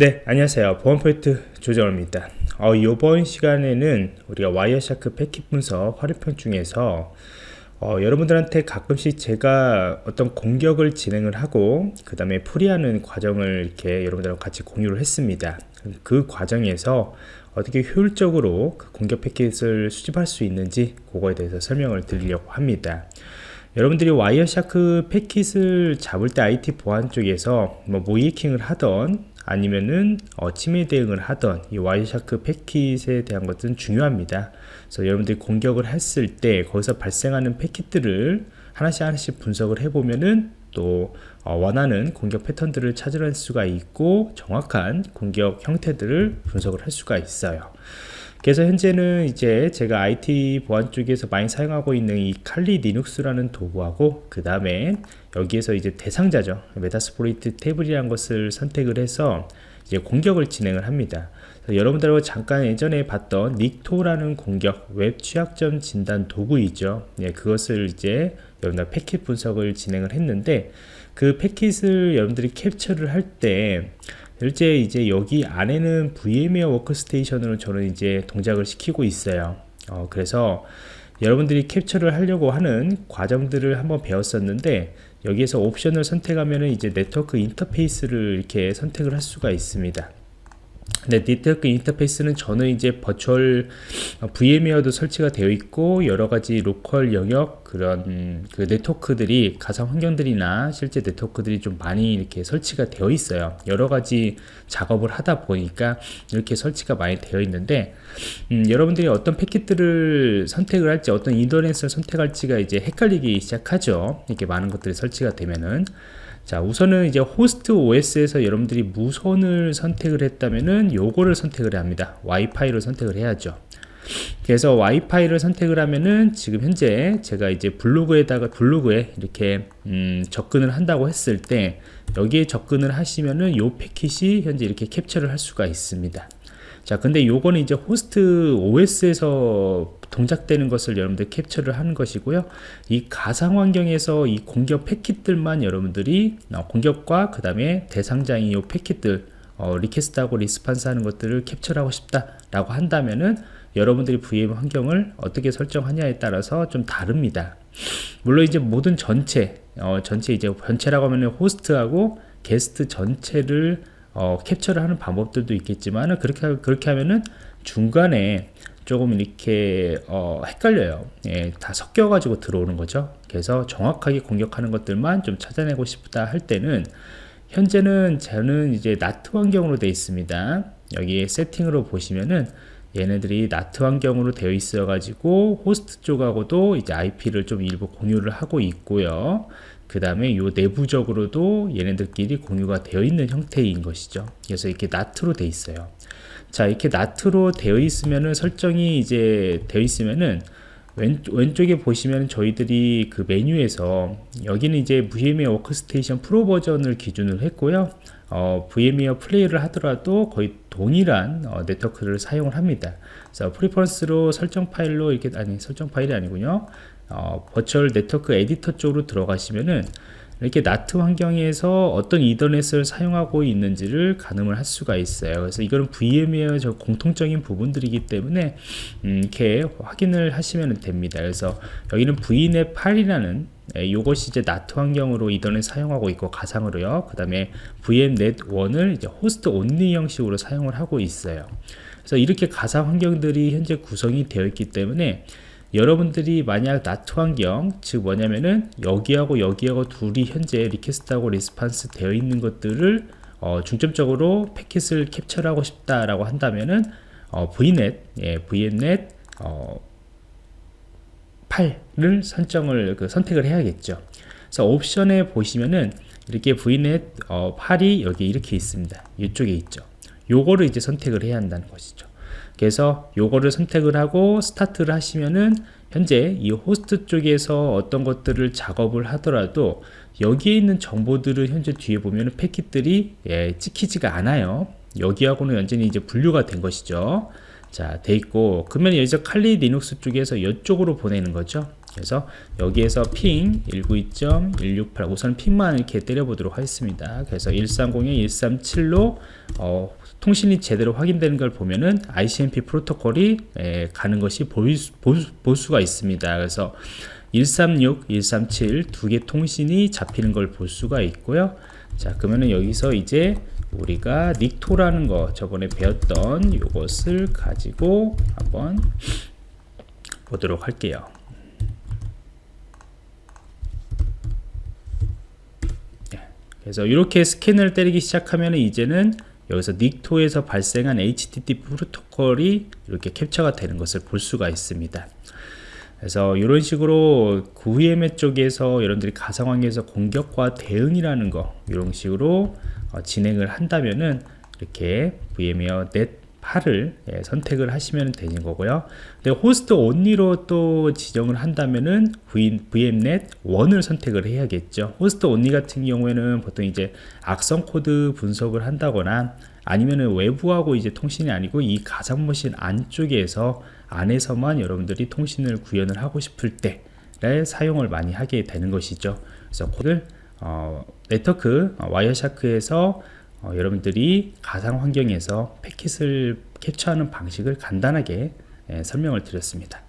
네 안녕하세요. 보안포인트 조정호입니다. 어, 이번 시간에는 우리가 Wireshark 패킷 분석 활용편 중에서 어, 여러분들한테 가끔씩 제가 어떤 공격을 진행을 하고 그 다음에 풀이하는 과정을 이렇게 여러분들하고 같이 공유를 했습니다. 그 과정에서 어떻게 효율적으로 그 공격 패킷을 수집할 수 있는지 그거에 대해서 설명을 드리려고 합니다. 여러분들이 Wireshark 패킷을 잡을 때 IT 보안 쪽에서 뭐 모의해킹을 하던 아니면은 어, 침해 대응을 하던 이 Wireshark 패킷에 대한 것은 중요합니다. 그래서 여러분들이 공격을 했을 때 거기서 발생하는 패킷들을 하나씩 하나씩 분석을 해보면은 또 어, 원하는 공격 패턴들을 찾아낼 수가 있고 정확한 공격 형태들을 분석을 할 수가 있어요. 그래서 현재는 이제 제가 IT 보안 쪽에서 많이 사용하고 있는 이 칼리 리눅스라는 도구하고 그 다음에 여기에서 이제 대상자죠. Metasploitable이라는 것을 선택을 해서 이제 공격을 진행을 합니다. 여러분들하고 잠깐 예전에 봤던 Nikto라는 공격 웹 취약점 진단 도구이죠. 예, 그것을 이제 여러분들 패킷 분석을 진행을 했는데 그 패킷을 여러분들이 캡처를 할 때 실제 이제 여기 안에는 VMware Workstation으로 저는 이제 동작을 시키고 있어요. 어, 그래서 여러분들이 캡처를 하려고 하는 과정들을 한번 배웠었는데 여기에서 옵션을 선택하면 이제 네트워크 인터페이스를 이렇게 선택을 할 수가 있습니다 네, 네트워크 인터페이스는 저는 이제 virtual VMware도 설치가 되어 있고 여러 가지 로컬 영역 그런 그 네트워크들이 가상 환경들이나 실제 네트워크들이 좀 많이 이렇게 설치가 되어 있어요. 여러 가지 작업을 하다 보니까 이렇게 설치가 많이 되어 있는데 음, 여러분들이 어떤 패킷들을 선택을 할지 어떤 인터넷을 선택할지가 이제 헷갈리기 시작하죠. 이렇게 많은 것들이 설치가 되면은 자 우선은 이제 호스트 OS에서 여러분들이 무선을 선택을 했다면은 요거를 선택을 합니다. 와이파이를 선택을 해야죠. 그래서 와이파이를 선택을 하면은 지금 현재 제가 이제 블로그에다가 블로그에 이렇게 음, 접근을 한다고 했을 때 여기에 접근을 하시면은 요 패킷이 현재 이렇게 캡처를 할 수가 있습니다 자 근데 요거는 이제 호스트 OS에서 동작되는 것을 여러분들 캡처를 하는 것이고요. 이 가상 환경에서 이 공격 패킷들만 여러분들이 어, 공격과 그 다음에 대상자인 이 패킷들 어, request하고 response 하는 것들을 캡처하고 싶다 라고 한다면은 여러분들이 VM 환경을 어떻게 설정하냐에 따라서 좀 다릅니다. 물론 이제 모든 전체 어, 전체 이제 전체라고 하면 호스트하고 게스트 전체를 어, 캡처를 하는 방법들도 있겠지만 그렇게 그렇게 하면은 중간에 조금 이렇게 어, 헷갈려요. 예, 다 섞여 가지고 들어오는 거죠. 그래서 정확하게 공격하는 것들만 좀 찾아내고 싶다 할 때는 현재는 저는 이제 나트 환경으로 되어 있습니다. 여기에 세팅으로 보시면은 얘네들이 나트 환경으로 되어 있어 가지고 호스트 쪽하고도 이제 IP를 좀 일부 공유를 하고 있고요. 그 다음에 요 내부적으로도 얘네들끼리 공유가 되어 있는 형태인 것이죠. 그래서 이렇게 나트로 되어 있어요. 자 이렇게 NAT로 되어 있으면은 설정이 이제 되어 있으면은 왼, 왼쪽에 보시면 저희들이 그 메뉴에서 여기는 이제 VMware Workstation Pro 버전을 기준으로 했고요. 어, VMware Player를 하더라도 거의 동일한 어, 네트워크를 사용을 합니다. 그래서 preference로 설정 파일로 이렇게 아니 설정 파일이 아니군요. 어, virtual network editor 쪽으로 들어가시면은 이렇게 NAT 환경에서 어떤 이더넷을 사용하고 있는지를 가늠을 할 수가 있어요. 그래서 이거는 VMware 저 공통적인 부분들이기 때문에 음, 이렇게 확인을 하시면 됩니다. 그래서 여기는 VMnet 8이라는 이것이 이제 NAT 환경으로 이더넷 사용하고 있고 가상으로요. 그 다음에 VMnet 1을 이제 host only 형식으로 사용을 하고 있어요. 그래서 이렇게 가상 환경들이 현재 구성이 되어 있기 때문에 여러분들이 만약 NAT 환경 즉 뭐냐면은 여기하고 여기하고 둘이 현재 request하고 response 되어 있는 것들을 어, 중점적으로 패킷을 캡처하고 싶다라고 한다면은 어, VNet, 예, VNet 어, 8를 선정을 그 선택을 해야겠죠. 그래서 옵션에 보시면은 이렇게 VNet 어, 8이 여기 이렇게 있습니다. 이쪽에 있죠. 요거를 이제 선택을 해야 한다는 것이죠. 그래서 요거를 선택을 하고 스타트를 하시면은 현재 이 호스트 쪽에서 어떤 것들을 작업을 하더라도 여기에 있는 정보들을 현재 뒤에 보면 패킷들이 예, 찍히지가 않아요 여기하고는 완전히 이제 분류가 된 것이죠 자, 돼 있고 그러면 여기서 칼리 리눅스 쪽에서 이쪽으로 보내는 거죠. 그래서 여기에서 핑 192.168 우선 핑만 이렇게 때려보도록 하겠습니다. 그래서 130에 137로 어, 통신이 제대로 확인되는 걸 보면은 ICMP 프로토콜이 에, 가는 것이 보일, 수- 볼, 수가 있습니다. 그래서 136, 137 두 개 통신이 잡히는 걸 볼 수가 있고요. 자, 그러면은 여기서 이제 우리가 닉토라는 거 저번에 배웠던 이것을 가지고 한번 보도록 할게요. 그래서 이렇게 스캔을 때리기 시작하면 이제는 여기서 닉토에서 발생한 HTTP 프로토콜이 이렇게 캡처가 되는 것을 볼 수가 있습니다. 그래서 이런 식으로 VMware 쪽에서 여러분들이 가상환경에서 공격과 대응이라는 거 이런 식으로 어, 진행을 한다면은 이렇게 VMnet 8을 예, 선택을 하시면 되는 거고요. 근데 host only로 또 지정을 한다면은 VMnet 1을 선택을 해야겠죠. host only 같은 경우에는 보통 이제 악성 코드 분석을 한다거나 아니면은 외부하고 이제 통신이 아니고 이 가상 머신 안쪽에서 안에서만 여러분들이 통신을 구현을 하고 싶을 때를 사용을 많이 하게 되는 것이죠. 그래서 코드를 어, 네트워크 어, 와이어샤크에서 어, 여러분들이 가상 환경에서 패킷을 캡처하는 방식을 간단하게 예, 설명을 드렸습니다.